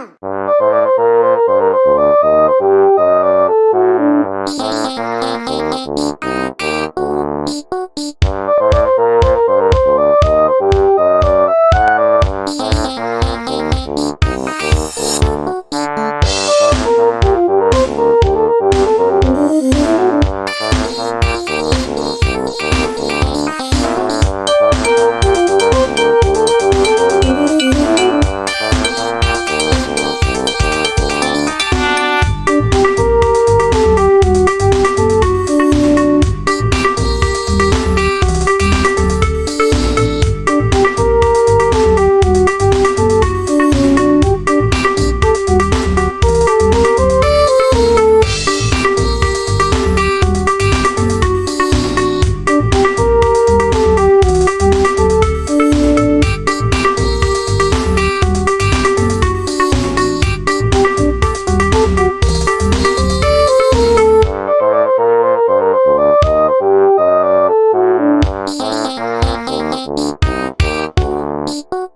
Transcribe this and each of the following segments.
Boom!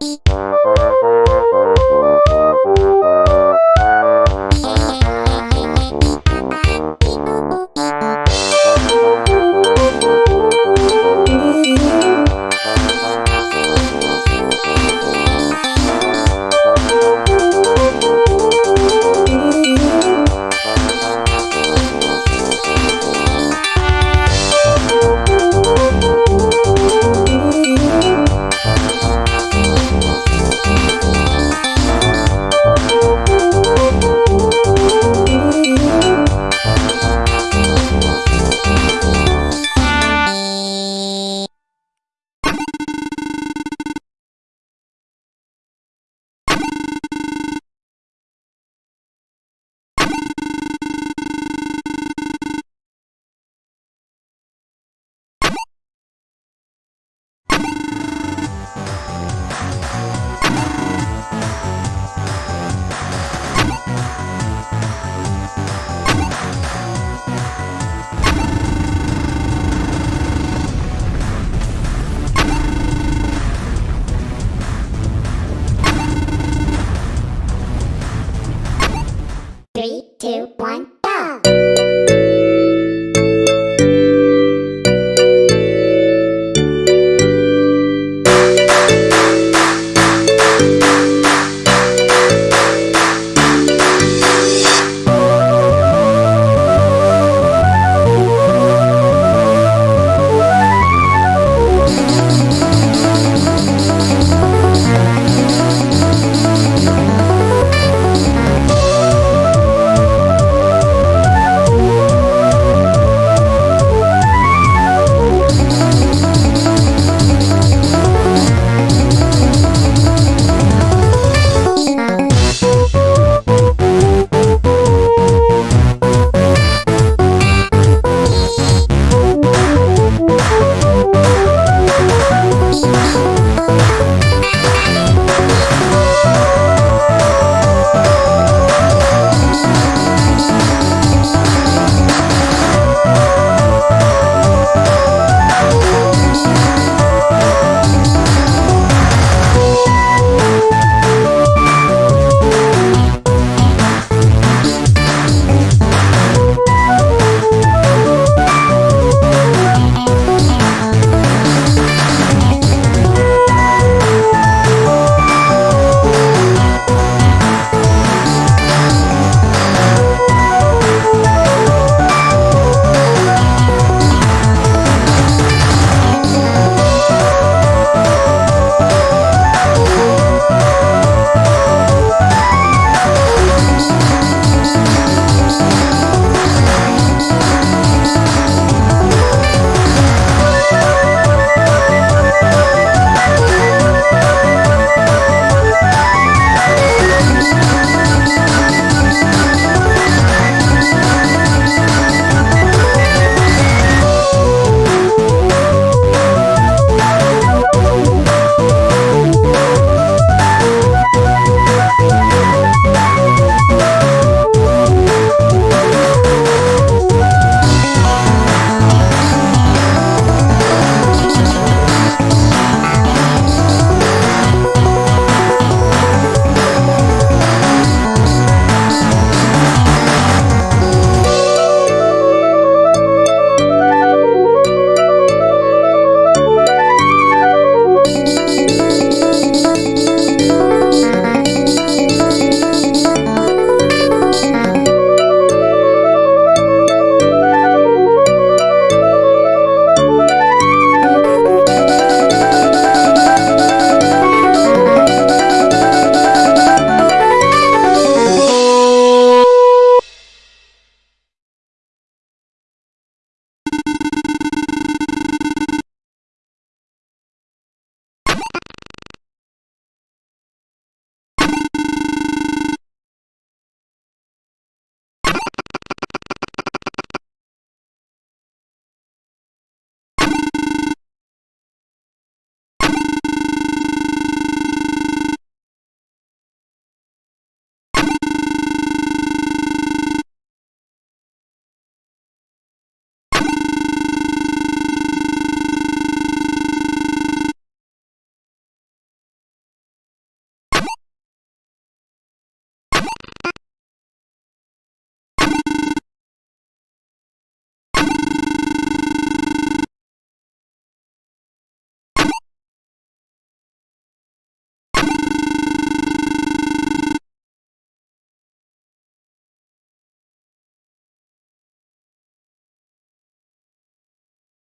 一。